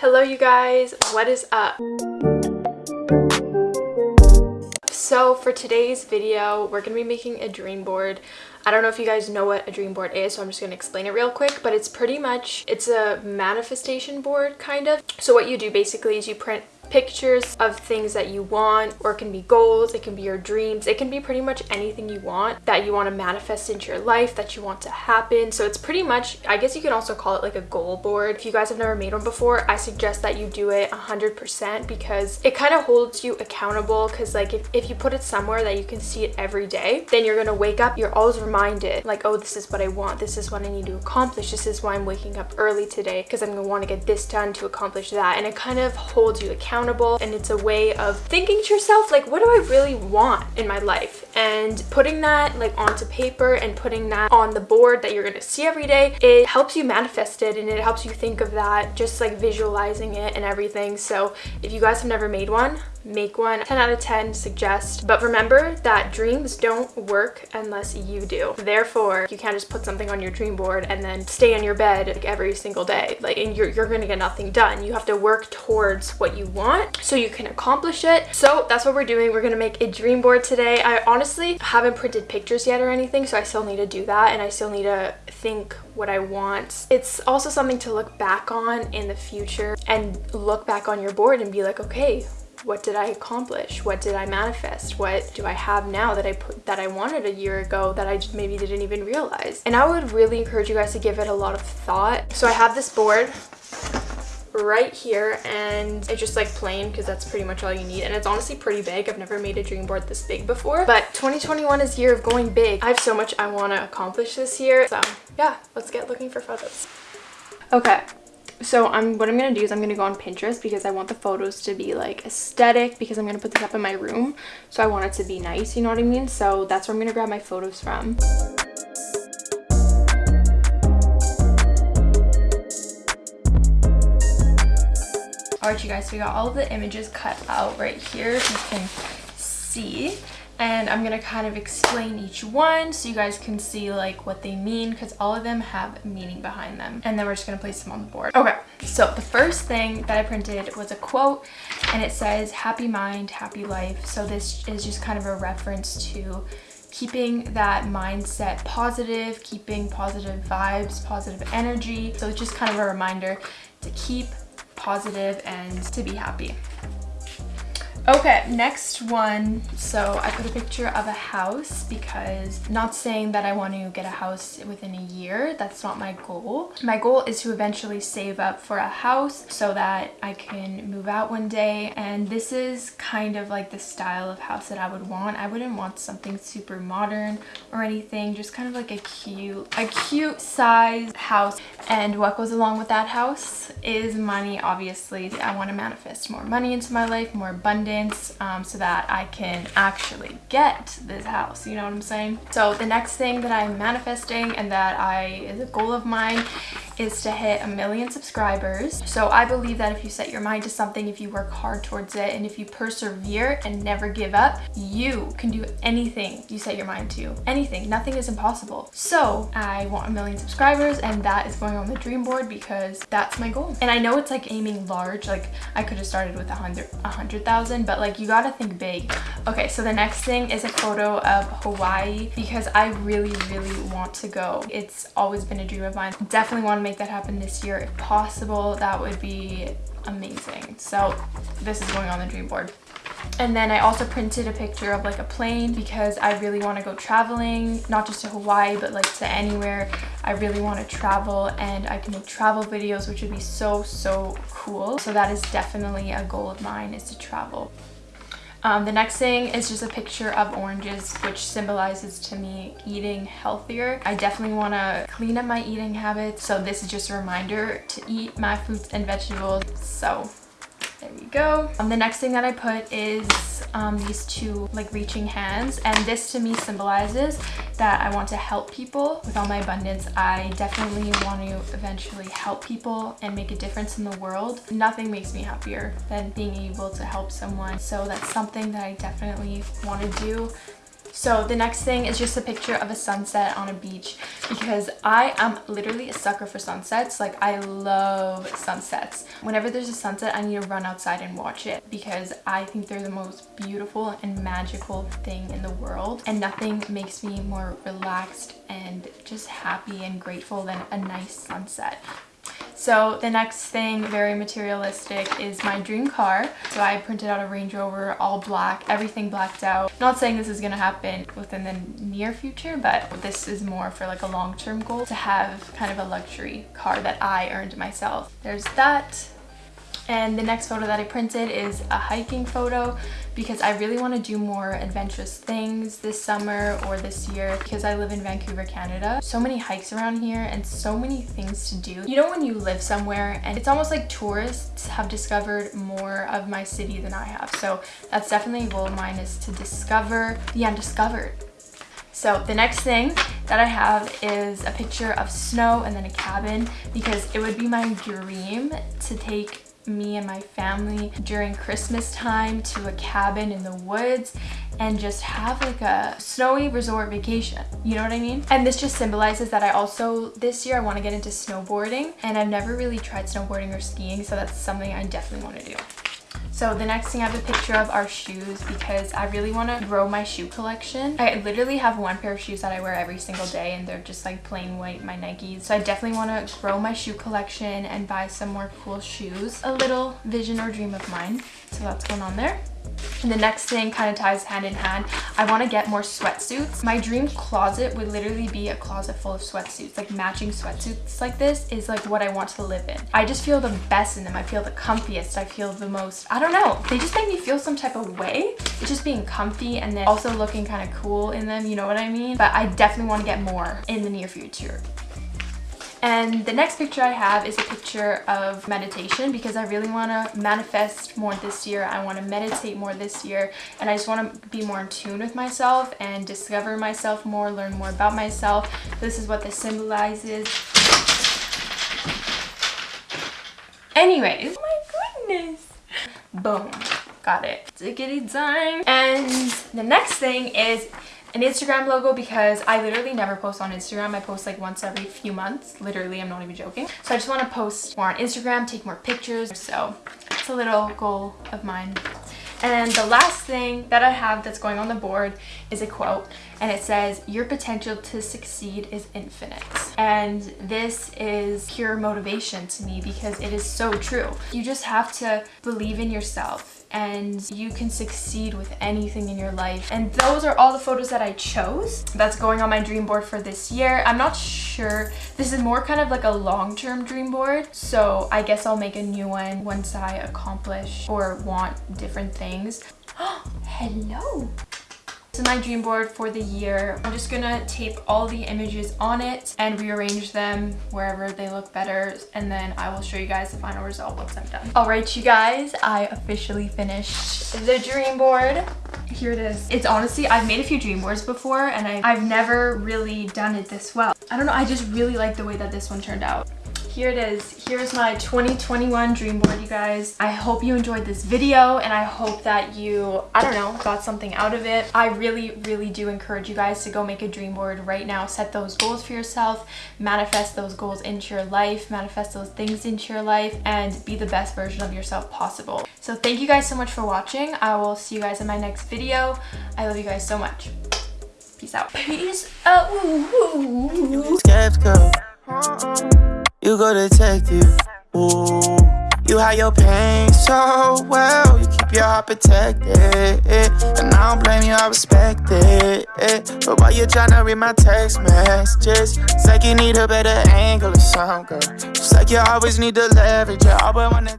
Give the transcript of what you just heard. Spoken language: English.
Hello you guys, what is up? So for today's video, we're going to be making a dream board. I don't know if you guys know what a dream board is, so I'm just going to explain it real quick, but it's pretty much, it's a manifestation board kind of. So what you do basically is you print pictures of things that you want or it can be goals it can be your dreams it can be pretty much anything you want that you want to manifest into your life that you want to happen. So it's pretty much i guess you can also call it like a goal board. If you guys have never made one before i suggest that you do it 100 percent because it kind of holds you accountable because like if, if you put it somewhere that you can see it every day then you're gonna wake up you're always reminded like oh this is what i want this is what i need to accomplish this is why i'm waking up early today because i'm gonna want to get this done to accomplish that and it kind of holds you accountable accountable and it's a way of thinking to yourself like what do I really want in my life? And putting that like onto paper and putting that on the board that you're to see every day it helps you manifest it and it helps you think of that just like visualizing it and everything. So if you guys have never made one make one. 10 out of 10 suggest but remember that dreams don't work unless you do. Therefore you can't just put something on your dream board and then stay in your bed like every single day. Like and you're, you're gonna get nothing done. You have to work towards what you want so you can accomplish it. So that's what we're doing. We're gonna make a dream board today. I honestly haven't printed pictures yet or anything so i still need to do that and i still need to think what i want. It's also something to look back on in the future and look back on your board and be like okay what did I accomplish? What did I manifest? What do I have now that I put that I wanted a year ago that I just maybe didn't even realize? And I would really encourage you guys to give it a lot of thought. So I have this board right here and it's just like plain because that's pretty much all you need and it's honestly pretty big i've never made a dream board this big before but 2021 is year of going big i have so much i want to accomplish this year so yeah let's get looking for photos okay so i'm what i'm gonna do is i'm gonna go on pinterest because i want the photos to be like aesthetic because i'm gonna put this up in my room. So i want it to be nice you know what i mean? So that's where i'm gonna grab my photos from. All right you guys so we got all of the images cut out right here. You can see and I'm gonna kind of explain each one so you guys can see like what they mean because all of them have meaning behind them. And then we're just gonna place them on the board. Okay so the first thing that I printed was a quote and it says happy mind happy life. So this is just kind of a reference to keeping that mindset positive keeping positive vibes positive energy. So it's just kind of a reminder to keep positive and to be happy Okay, next one. So I put a picture of a house because not saying that I want to get a house within a year. That's not my goal. My goal is to eventually save up for a house so that I can move out one day. And this is kind of like the style of house that I would want. I wouldn't want something super modern or anything. Just kind of like a cute, a cute size house. And what goes along with that house is money, obviously. I want to manifest more money into my life, more abundance um, so that I can actually get this house you know what I'm saying? So the next thing that I'm manifesting and that I is a goal of mine is to hit a million subscribers so I believe that if you set your mind to something if you work hard towards it and if you persevere and never give up you can do anything you set your mind to anything nothing is impossible so I want a million subscribers and that is going on the dream board because that's my goal and I know it's like aiming large like I could have started with a hundred a hundred thousand but like you gotta think big. Okay, so the next thing is a photo of Hawaii because I really, really want to go. It's always been a dream of mine. Definitely want to make that happen this year if possible. That would be amazing. So this is going on the dream board. And then I also printed a picture of like a plane because I really want to go traveling, not just to Hawaii, but like to anywhere. I really want to travel and I can make travel videos, which would be so, so cool. So that is definitely a goal of mine is to travel. Um, the next thing is just a picture of oranges, which symbolizes to me eating healthier. I definitely want to clean up my eating habits. So this is just a reminder to eat my fruits and vegetables. So there we go. Um, the next thing that I put is um, these two like reaching hands and this to me symbolizes that I want to help people with all my abundance. I definitely want to eventually help people and make a difference in the world. Nothing makes me happier than being able to help someone. So that's something that I definitely want to do So the next thing is just a picture of a sunset on a beach because I am literally a sucker for sunsets. Like I love sunsets. Whenever there's a sunset, I need to run outside and watch it because I think they're the most beautiful and magical thing in the world. And nothing makes me more relaxed and just happy and grateful than a nice sunset. So the next thing, very materialistic, is my dream car. So I printed out a Range Rover, all black, everything blacked out. Not saying this is gonna happen within the near future, but this is more for like a long-term goal to have kind of a luxury car that I earned myself. There's that. And the next photo that I printed is a hiking photo because I really want to do more adventurous things this summer or this year because I live in Vancouver, Canada. So many hikes around here and so many things to do. You know when you live somewhere and it's almost like tourists have discovered more of my city than I have. So that's definitely a goal of mine is to discover the undiscovered. So the next thing that I have is a picture of snow and then a cabin because it would be my dream to take me and my family during Christmas time to a cabin in the woods and just have like a snowy resort vacation. You know what I mean? And this just symbolizes that I also, this year I want to get into snowboarding and I've never really tried snowboarding or skiing so that's something I definitely want to do. So the next thing I have a picture of are shoes because I really want to grow my shoe collection. I literally have one pair of shoes that I wear every single day and they're just like plain white, my Nikes. So I definitely want to grow my shoe collection and buy some more cool shoes. A little vision or dream of mine. So that's going on there. And the next thing kind of ties hand in hand. I want to get more sweatsuits. My dream closet would literally be a closet full of sweatsuits. Like matching sweatsuits like this is like what I want to live in. I just feel the best in them. I feel the comfiest. I feel the most, I don't know. They just make me feel some type of way. It's just being comfy and then also looking kind of cool in them. You know what I mean? But I definitely want to get more in the near future. And the next picture I have is a picture of meditation because I really want to manifest more this year. I want to meditate more this year and I just want to be more in tune with myself and discover myself more, learn more about myself. This is what this symbolizes. Anyways, oh my goodness. Boom. Got it. Diggity dime. And the next thing is an Instagram logo because I literally never post on Instagram. I post like once every few months. Literally, I'm not even joking. So I just want to post more on Instagram, take more pictures. So it's a little goal of mine. And the last thing that I have that's going on the board is a quote and it says, your potential to succeed is infinite. And this is pure motivation to me because it is so true. You just have to believe in yourself and you can succeed with anything in your life. And those are all the photos that I chose that's going on my dream board for this year. I'm not sure. This is more kind of like a long-term dream board. So I guess I'll make a new one once I accomplish or want different things. Hello is my dream board for the year. I'm just gonna tape all the images on it and rearrange them wherever they look better and then I will show you guys the final result once I'm done. Alright you guys, I officially finished the dream board. Here it is. It's honestly, I've made a few dream boards before and I, I've never really done it this well. I don't know, I just really like the way that this one turned out here it is. Here's my 2021 dream board you guys. I hope you enjoyed this video and i hope that you i don't know got something out of it. I really really do encourage you guys to go make a dream board right now. Set those goals for yourself. Manifest those goals into your life. Manifest those things into your life and be the best version of yourself possible. So thank you guys so much for watching. I will see you guys in my next video. I love you guys so much. Peace out. Peace out you go detective. Ooh, you hide your pain so well. You keep your heart protected. And I don't blame you, I respect it. But why you tryna read my text messages? It's like you need a better angle or something, girl. It's like you always need to leverage. You always wanna